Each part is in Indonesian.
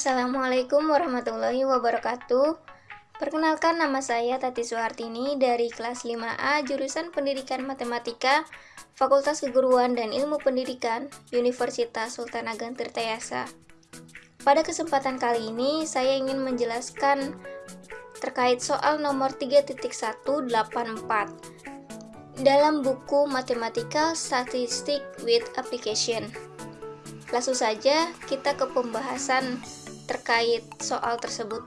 Assalamualaikum warahmatullahi wabarakatuh. Perkenalkan nama saya Tati Suhartini dari kelas 5A jurusan Pendidikan Matematika Fakultas Keguruan dan Ilmu Pendidikan Universitas Sultan Ageng Tirtayasa. Pada kesempatan kali ini saya ingin menjelaskan terkait soal nomor 3.184 dalam buku Mathematical Statistic with Application. Langsung saja kita ke pembahasan terkait soal tersebut.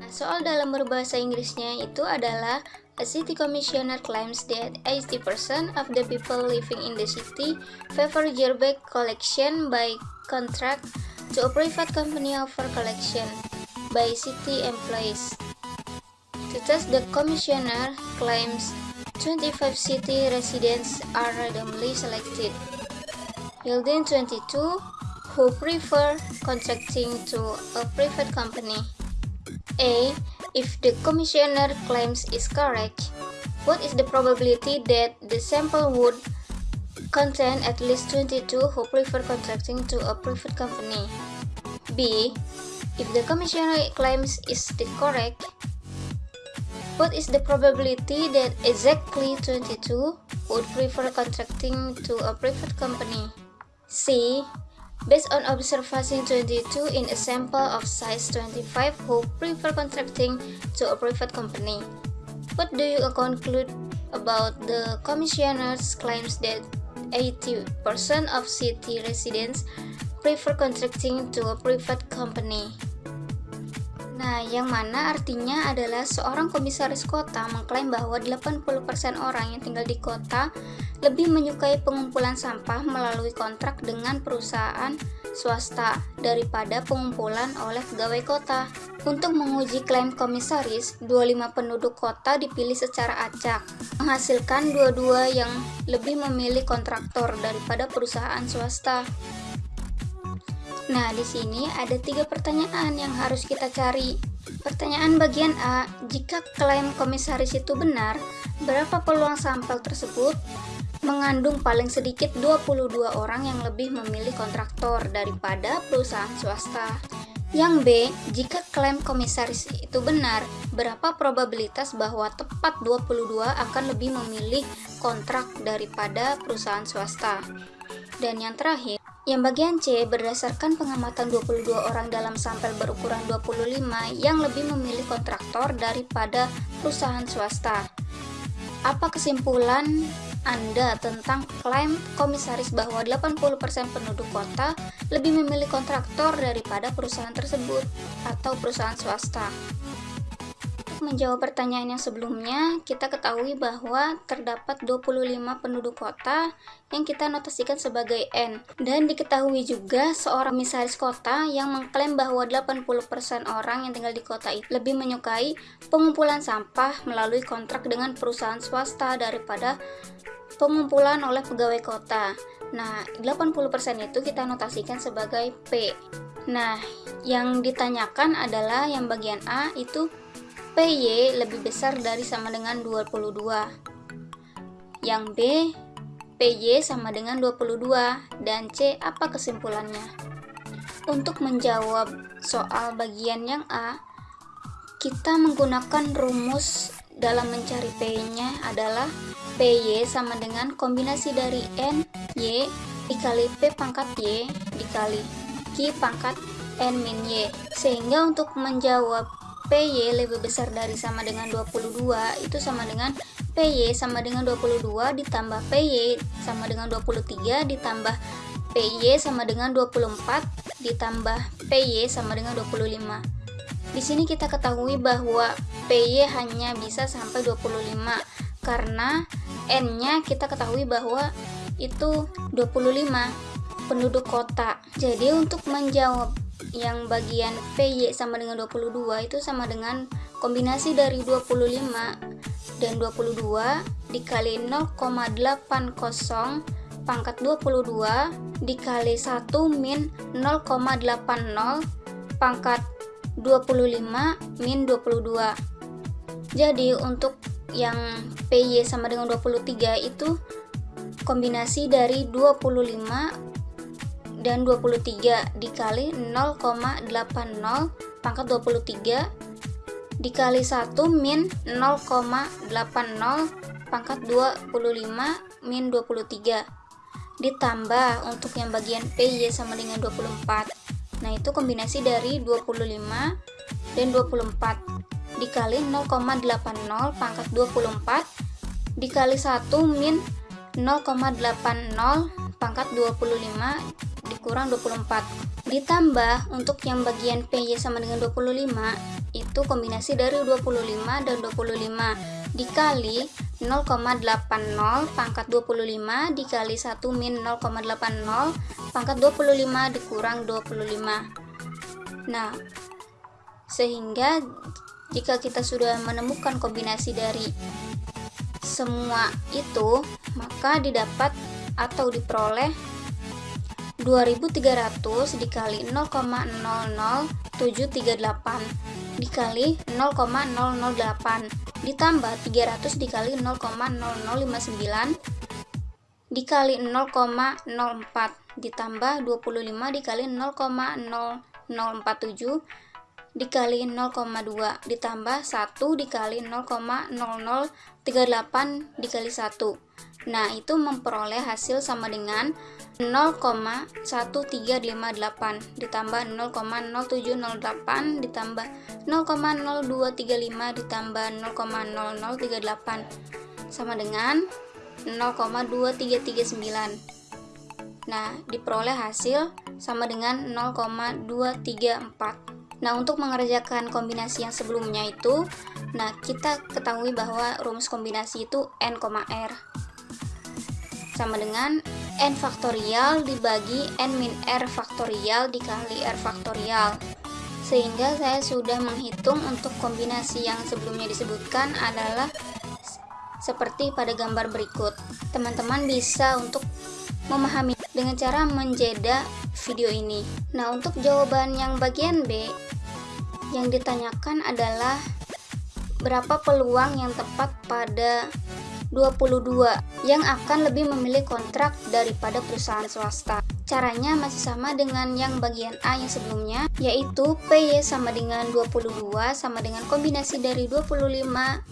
Nah, soal dalam berbahasa Inggrisnya itu adalah A city commissioner claims that 80% of the people living in the city favor yearback collection by contract to a private company over collection by city employees. To test the commissioner claims 25 city residents are randomly selected. Yielding 22 who prefer contracting to a private company. A. If the commissioner claims is correct, what is the probability that the sample would contain at least 22 who prefer contracting to a private company? B. If the commissioner claims is the correct, what is the probability that exactly 22 would prefer contracting to a private company? C. Based on observation 22 in a sample of size 25 who prefer contracting to a private company. What do you conclude about the commissioner's claims that 80% of city residents prefer contracting to a private company? Nah, yang mana artinya adalah seorang komisaris kota mengklaim bahwa 80% orang yang tinggal di kota lebih menyukai pengumpulan sampah melalui kontrak dengan perusahaan swasta daripada pengumpulan oleh pegawai kota. Untuk menguji klaim komisaris, 25 penduduk kota dipilih secara acak, menghasilkan dua-dua yang lebih memilih kontraktor daripada perusahaan swasta. Nah, di sini ada tiga pertanyaan yang harus kita cari. Pertanyaan bagian A, jika klaim komisaris itu benar, berapa peluang sampel tersebut mengandung paling sedikit 22 orang yang lebih memilih kontraktor daripada perusahaan swasta? Yang B, jika klaim komisaris itu benar, berapa probabilitas bahwa tepat 22 akan lebih memilih kontrak daripada perusahaan swasta? Dan yang terakhir, yang bagian C berdasarkan pengamatan 22 orang dalam sampel berukuran 25 yang lebih memilih kontraktor daripada perusahaan swasta. Apa kesimpulan Anda tentang klaim komisaris bahwa 80% penduduk kota lebih memilih kontraktor daripada perusahaan tersebut atau perusahaan swasta? Menjawab pertanyaan yang sebelumnya, kita ketahui bahwa terdapat 25 penduduk kota yang kita notasikan sebagai N. Dan diketahui juga seorang misaris kota yang mengklaim bahwa 80% orang yang tinggal di kota itu lebih menyukai pengumpulan sampah melalui kontrak dengan perusahaan swasta daripada pengumpulan oleh pegawai kota. Nah, 80% itu kita notasikan sebagai P. Nah, yang ditanyakan adalah yang bagian A itu PY lebih besar dari sama dengan 22. Yang B, PY sama dengan 22 dan C apa kesimpulannya? Untuk menjawab soal bagian yang A, kita menggunakan rumus dalam mencari P-nya adalah PY sama dengan kombinasi dari N, Y dikali P pangkat Y dikali Q pangkat N min Y. Sehingga untuk menjawab PY lebih besar dari sama dengan 22 itu sama dengan PY sama dengan 22 ditambah PY sama dengan 23 ditambah PY sama dengan 24 ditambah PY sama dengan 25 di sini kita ketahui bahwa PY hanya bisa sampai 25 karena N-nya kita ketahui bahwa itu 25 penduduk kota. Jadi untuk menjawab yang bagian PY sama dengan 22 itu sama dengan kombinasi dari 25 dan 22 dikali 0,80 pangkat 22 dikali 1 min 0,80 pangkat 25 min 22 jadi untuk yang PY sama dengan 23 itu kombinasi dari 25 dan 23 dikali 0,80 pangkat 23 dikali 1 min 0,80 pangkat 25 min 23 ditambah untuk yang bagian PY sama dengan 24 nah itu kombinasi dari 25 dan 24 dikali 0,80 pangkat 24 dikali 1 min 0,80 pangkat 25 dikurang 24 ditambah untuk yang bagian PY sama dengan 25 itu kombinasi dari 25 dan 25 dikali 0,80 pangkat 25 dikali 1 min 0,80 pangkat 25 dikurang 25 nah sehingga jika kita sudah menemukan kombinasi dari semua itu maka didapat atau diperoleh 2300 dikali 0,00738 dikali 0,008 ditambah 300 dikali 0,0059 dikali 0,04 ditambah 25 dikali 0,0047 dikali 0,2 ditambah 1 dikali 0,0038 dikali 1 nah itu memperoleh hasil sama dengan 0,1358 ditambah 0,0708 ditambah 0,0235 ditambah 0,0038 sama dengan 0,2339 nah diperoleh hasil sama dengan 0,234 nah untuk mengerjakan kombinasi yang sebelumnya itu nah kita ketahui bahwa rumus kombinasi itu n, r. Sama dengan n faktorial dibagi n min r faktorial dikali r faktorial. Sehingga saya sudah menghitung untuk kombinasi yang sebelumnya disebutkan adalah seperti pada gambar berikut. Teman-teman bisa untuk memahami dengan cara menjeda video ini nah untuk jawaban yang bagian B yang ditanyakan adalah berapa peluang yang tepat pada 22 yang akan lebih memilih kontrak daripada perusahaan swasta. Caranya masih sama dengan yang bagian A yang sebelumnya, yaitu PY sama dengan 22 sama dengan kombinasi dari 25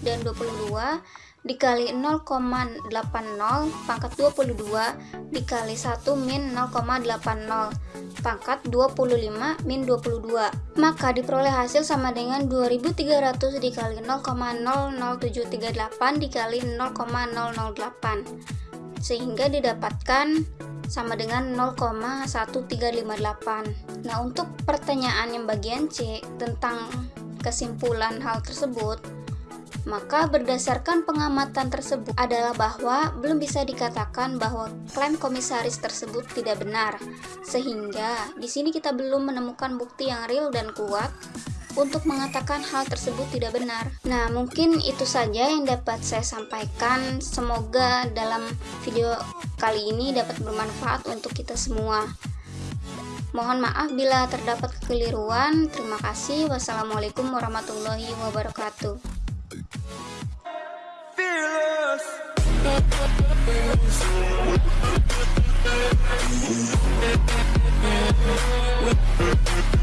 dan 22 dikali 0,80 pangkat 22 dikali 1 min 0,80 pangkat 25 min 22 maka diperoleh hasil sama dengan 2300 dikali 0,00738 dikali 0,008 sehingga didapatkan sama dengan 0,1358 nah untuk pertanyaan yang bagian C tentang kesimpulan hal tersebut maka berdasarkan pengamatan tersebut adalah bahwa belum bisa dikatakan bahwa klaim komisaris tersebut tidak benar. Sehingga di sini kita belum menemukan bukti yang real dan kuat untuk mengatakan hal tersebut tidak benar. Nah, mungkin itu saja yang dapat saya sampaikan. Semoga dalam video kali ini dapat bermanfaat untuk kita semua. Mohon maaf bila terdapat kekeliruan. Terima kasih. Wassalamualaikum warahmatullahi wabarakatuh. We'll be right back.